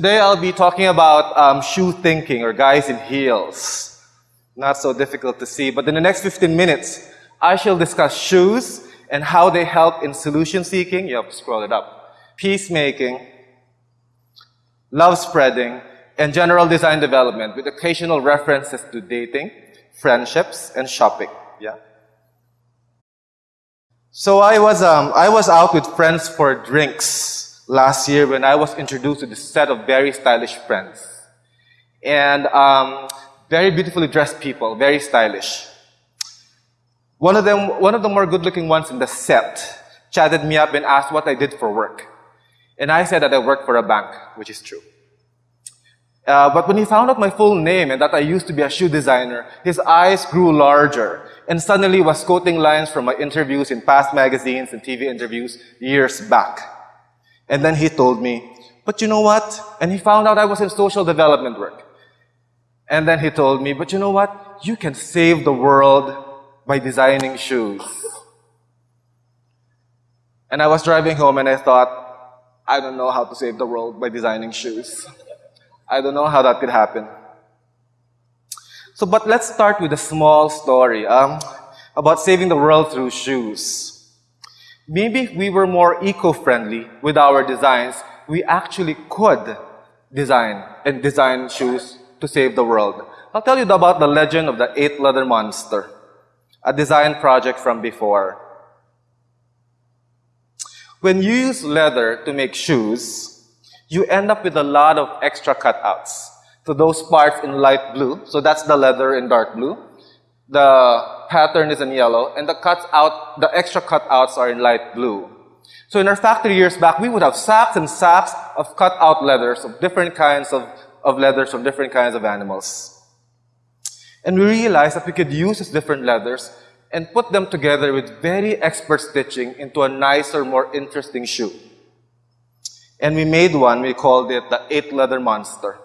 Today I'll be talking about um, shoe thinking or guys in heels. Not so difficult to see, but in the next 15 minutes, I shall discuss shoes and how they help in solution seeking. You have to scroll it up. Peacemaking, love spreading, and general design development with occasional references to dating, friendships, and shopping. Yeah. So I was, um, I was out with friends for drinks last year when I was introduced to this set of very stylish friends. And um, very beautifully dressed people, very stylish. One of them, one of the more good-looking ones in the set, chatted me up and asked what I did for work. And I said that I worked for a bank, which is true. Uh, but when he found out my full name and that I used to be a shoe designer, his eyes grew larger and suddenly was quoting lines from my interviews in past magazines and TV interviews years back. And then he told me, but you know what? And he found out I was in social development work. And then he told me, but you know what? You can save the world by designing shoes. And I was driving home and I thought, I don't know how to save the world by designing shoes. I don't know how that could happen. So, but let's start with a small story um, about saving the world through shoes. Maybe if we were more eco-friendly with our designs, we actually could design and design shoes to save the world. I'll tell you about the legend of the eight leather monster, a design project from before. When you use leather to make shoes, you end up with a lot of extra cutouts. So those parts in light blue, so that's the leather in dark blue. The pattern is in yellow, and the cuts out, the extra cutouts are in light blue. So in our factory years back, we would have sacks and sacks of cutout leathers of different kinds of, of leathers from different kinds of animals. And we realized that we could use these different leathers and put them together with very expert stitching into a nicer, more interesting shoe. And we made one, we called it the eight leather monster.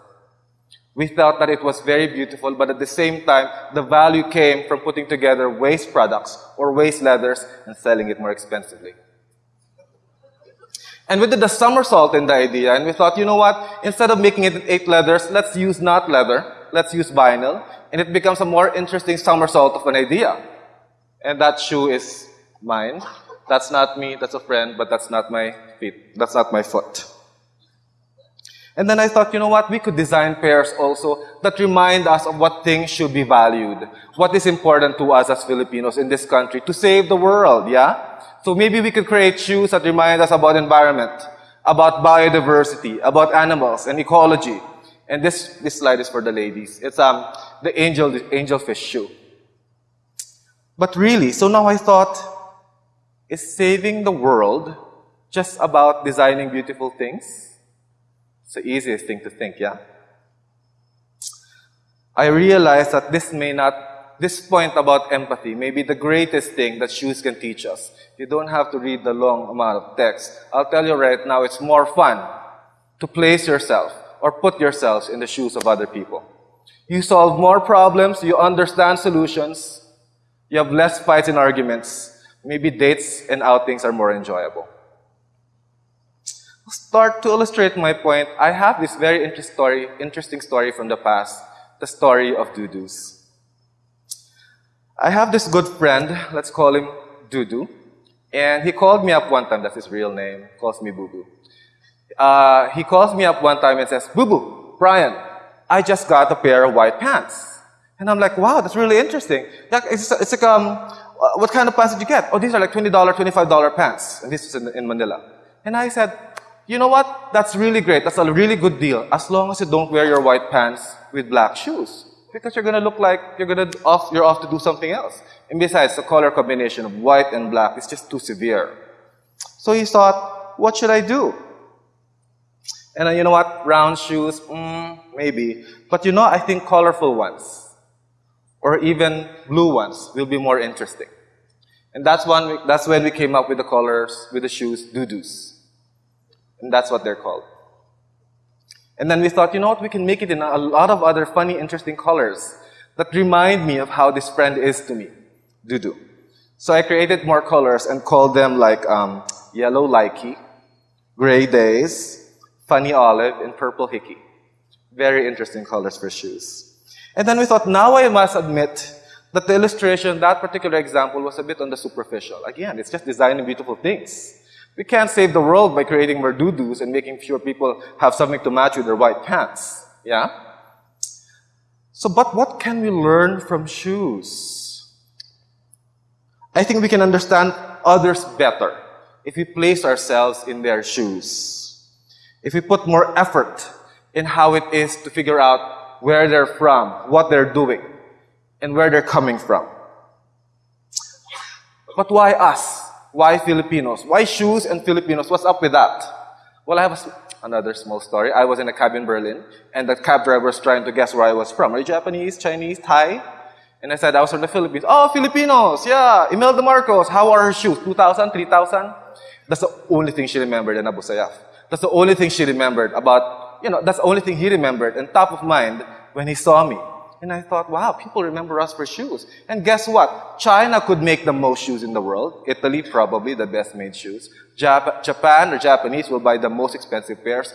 We thought that it was very beautiful, but at the same time, the value came from putting together waste products or waste leathers and selling it more expensively. And we did the somersault in the idea, and we thought, you know what? Instead of making it eight leathers, let's use not leather, let's use vinyl, and it becomes a more interesting somersault of an idea. And that shoe is mine. That's not me, that's a friend, but that's not my feet. That's not my foot. And then I thought, you know what, we could design pairs also that remind us of what things should be valued. What is important to us as Filipinos in this country to save the world, yeah? So maybe we could create shoes that remind us about environment, about biodiversity, about animals and ecology. And this, this slide is for the ladies. It's um, the angel, the angelfish shoe. But really, so now I thought, is saving the world just about designing beautiful things? It's the easiest thing to think, yeah? I realize that this may not, this point about empathy may be the greatest thing that shoes can teach us. You don't have to read the long amount of text. I'll tell you right now, it's more fun to place yourself or put yourselves in the shoes of other people. You solve more problems, you understand solutions, you have less fights and arguments. Maybe dates and outings are more enjoyable. Start to illustrate my point, I have this very interest story, interesting story from the past, the story of Dudus. I have this good friend, let's call him Dudu, and he called me up one time, that's his real name, calls me Boo Boo. Uh, he calls me up one time and says, Boo Boo, Brian, I just got a pair of white pants. And I'm like, wow, that's really interesting. It's, it's like, um, what kind of pants did you get? Oh, these are like $20, $25 pants. And this is in, in Manila. And I said, you know what? That's really great. That's a really good deal. As long as you don't wear your white pants with black shoes. Because you're gonna look like you're gonna off, you're off to do something else. And besides, the color combination of white and black is just too severe. So he thought, what should I do? And uh, you know what? Round shoes, mm, maybe. But you know, I think colorful ones, or even blue ones, will be more interesting. And that's, one that's when we came up with the colors, with the shoes, dudus. And that's what they're called. And then we thought, you know what, we can make it in a lot of other funny, interesting colors that remind me of how this friend is to me, Dudu. So I created more colors and called them like um, yellow likey, gray days, funny olive, and purple hickey. Very interesting colors for shoes. And then we thought, now I must admit that the illustration, that particular example, was a bit on the superficial. Again, it's just designing beautiful things. We can't save the world by creating more doo-doos and making sure people have something to match with their white pants. Yeah? So, but what can we learn from shoes? I think we can understand others better if we place ourselves in their shoes. If we put more effort in how it is to figure out where they're from, what they're doing, and where they're coming from. But why us? Why Filipinos? Why shoes and Filipinos? What's up with that? Well, I have a, another small story. I was in a cab in Berlin, and the cab driver was trying to guess where I was from. Are you Japanese, Chinese, Thai? And I said, I was from the Philippines. Oh, Filipinos, yeah. Imelda Marcos, how are her shoes? 2,000, 3,000? That's the only thing she remembered in Abu Sayyaf. That's the only thing she remembered about, you know, that's the only thing he remembered and top of mind when he saw me. And I thought, wow, people remember us for shoes. And guess what? China could make the most shoes in the world. Italy, probably the best made shoes. Jap Japan or Japanese will buy the most expensive pairs.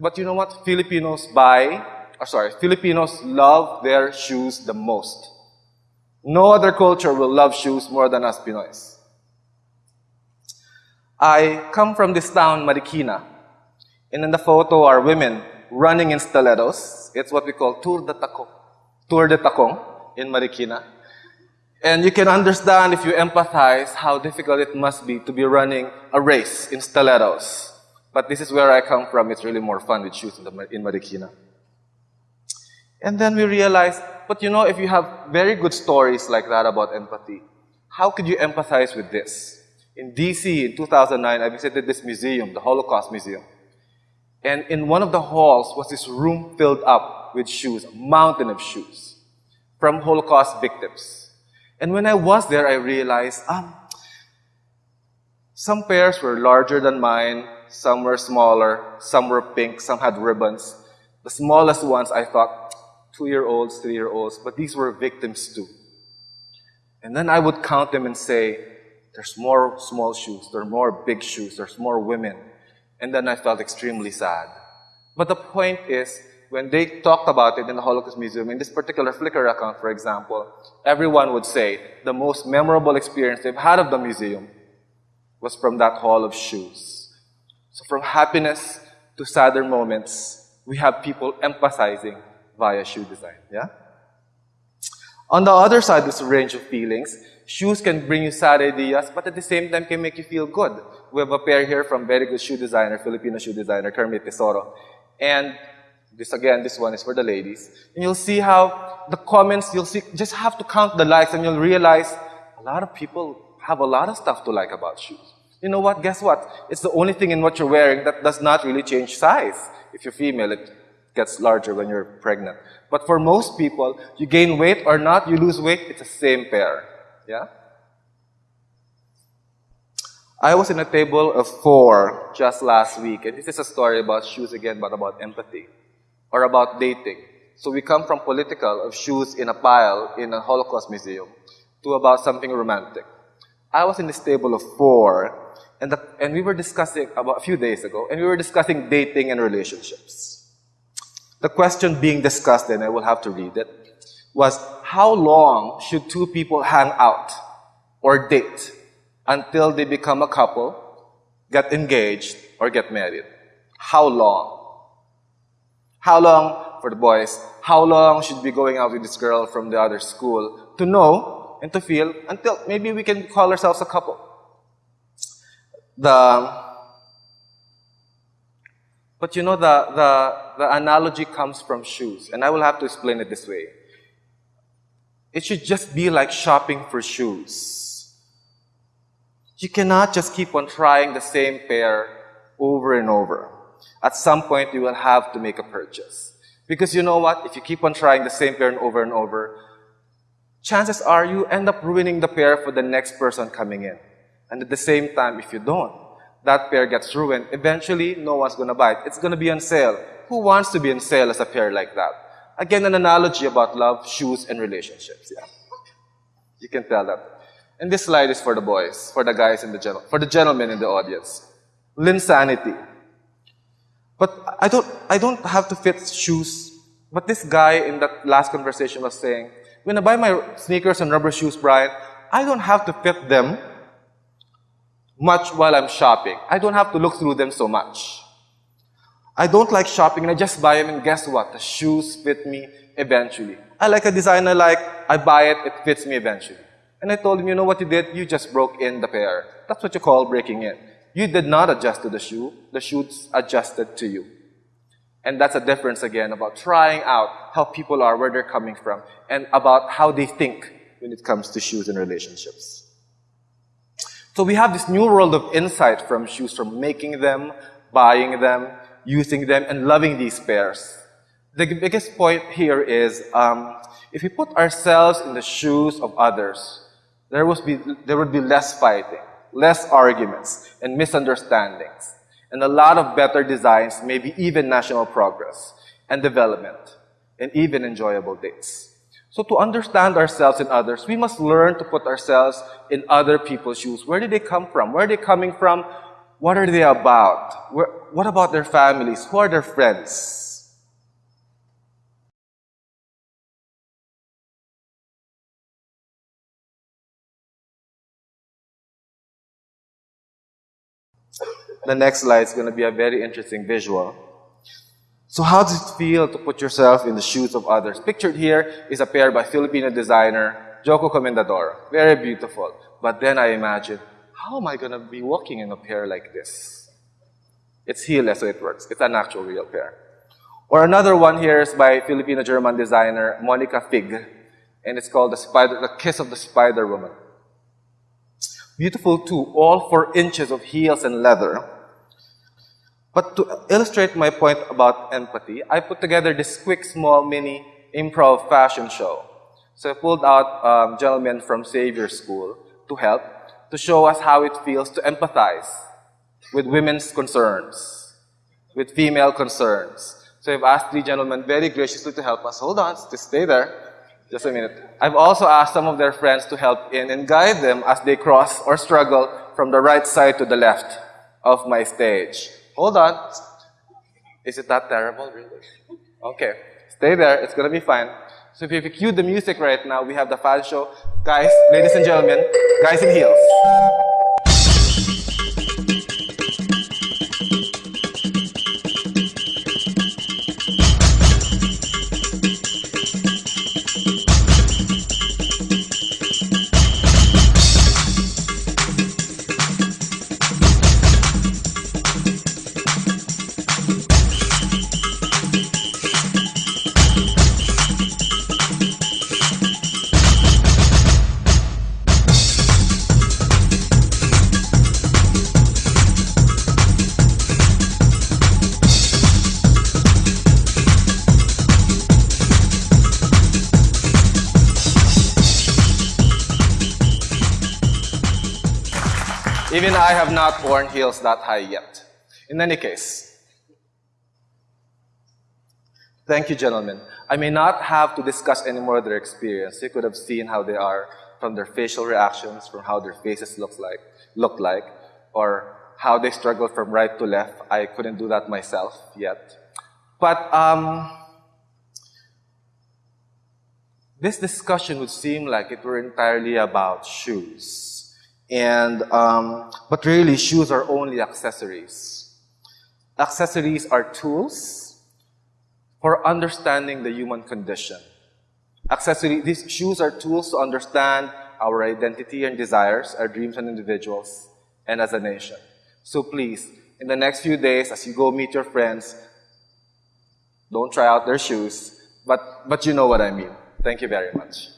But you know what? Filipinos buy, or sorry, Filipinos love their shoes the most. No other culture will love shoes more than us Pinoys. I come from this town, Marikina. And in the photo are women running in stilettos. It's what we call Tour de Taco. Tour de Takong in Marikina. And you can understand if you empathize how difficult it must be to be running a race in stilettos. But this is where I come from. It's really more fun with shoes in, the, in Marikina. And then we realized, but you know, if you have very good stories like that about empathy, how could you empathize with this? In DC in 2009, I visited this museum, the Holocaust Museum. And in one of the halls was this room filled up with shoes, a mountain of shoes from Holocaust victims. And when I was there, I realized, um, some pairs were larger than mine, some were smaller, some were pink, some had ribbons. The smallest ones, I thought, two-year-olds, three-year-olds, but these were victims too. And then I would count them and say, there's more small shoes, there are more big shoes, there's more women. And then I felt extremely sad. But the point is, when they talked about it in the Holocaust Museum, in this particular Flickr account, for example, everyone would say the most memorable experience they've had of the museum was from that hall of shoes. So from happiness to sadder moments, we have people emphasizing via shoe design, yeah? On the other side, there's a range of feelings, shoes can bring you sad ideas, but at the same time can make you feel good. We have a pair here from very good shoe designer, Filipino shoe designer, Kermit Tesoro. And this again, this one is for the ladies. And you'll see how the comments, you'll see, just have to count the likes and you'll realize a lot of people have a lot of stuff to like about shoes. You know what? Guess what? It's the only thing in what you're wearing that does not really change size. If you're female, it gets larger when you're pregnant. But for most people, you gain weight or not, you lose weight, it's the same pair. Yeah? I was in a table of four just last week, and this is a story about shoes again, but about empathy or about dating. So we come from political, of shoes in a pile in a Holocaust museum, to about something romantic. I was in this table of four, and, the, and we were discussing about a few days ago, and we were discussing dating and relationships. The question being discussed, and I will have to read it, was how long should two people hang out or date until they become a couple, get engaged, or get married? How long? How long, for the boys, how long should we be going out with this girl from the other school to know and to feel until maybe we can call ourselves a couple? The, but you know, the, the, the analogy comes from shoes, and I will have to explain it this way. It should just be like shopping for shoes. You cannot just keep on trying the same pair over and over at some point you will have to make a purchase. Because you know what? If you keep on trying the same pair over and over, chances are you end up ruining the pair for the next person coming in. And at the same time, if you don't, that pair gets ruined. Eventually, no one's going to buy it. It's going to be on sale. Who wants to be on sale as a pair like that? Again, an analogy about love, shoes, and relationships. Yeah. You can tell that. And this slide is for the boys, for the guys in the gen- for the gentlemen in the audience. Linsanity. But I don't, I don't have to fit shoes. But this guy in that last conversation was saying, when I buy my sneakers and rubber shoes, Brian, I don't have to fit them much while I'm shopping. I don't have to look through them so much. I don't like shopping and I just buy them and guess what? The shoes fit me eventually. I like a design I like, I buy it, it fits me eventually. And I told him, you know what you did? You just broke in the pair. That's what you call breaking in. You did not adjust to the shoe. The shoes adjusted to you. And that's a difference again about trying out how people are, where they're coming from, and about how they think when it comes to shoes and relationships. So we have this new world of insight from shoes, from making them, buying them, using them, and loving these pairs. The biggest point here is um, if we put ourselves in the shoes of others, there, would be, there would be less fighting, less arguments, and misunderstandings, and a lot of better designs, maybe even national progress and development, and even enjoyable dates. So to understand ourselves and others, we must learn to put ourselves in other people's shoes. Where did they come from? Where are they coming from? What are they about? Where, what about their families? Who are their friends? The next slide is going to be a very interesting visual. So how does it feel to put yourself in the shoes of others? Pictured here is a pair by Filipino designer Joko Comendador. Very beautiful. But then I imagine, how am I going to be walking in a pair like this? It's heelless, so it works. It's an actual real pair. Or another one here is by Filipino-German designer Monica Fig. And it's called the, spider, the Kiss of the Spider Woman. Beautiful too, all four inches of heels and leather. But to illustrate my point about empathy, I put together this quick, small, mini improv fashion show. So I pulled out um, gentlemen from Xavier School to help, to show us how it feels to empathize with women's concerns, with female concerns. So I've asked three gentlemen very graciously to help us. Hold on, just stay there. Just a minute. I've also asked some of their friends to help in and guide them as they cross or struggle from the right side to the left of my stage. Hold on. Is it that terrible, really? Okay. Stay there. It's going to be fine. So if you cue the music right now, we have the fan show. Guys, ladies and gentlemen, guys in heels. Even I have not worn heels that high yet. In any case, thank you, gentlemen. I may not have to discuss any more their experience. You could have seen how they are from their facial reactions, from how their faces look like, look like, or how they struggle from right to left. I couldn't do that myself yet. But um, this discussion would seem like it were entirely about shoes. And, um, but really, shoes are only accessories. Accessories are tools for understanding the human condition. Accessory, these shoes are tools to understand our identity and desires, our dreams and individuals, and as a nation. So please, in the next few days, as you go meet your friends, don't try out their shoes, but, but you know what I mean. Thank you very much.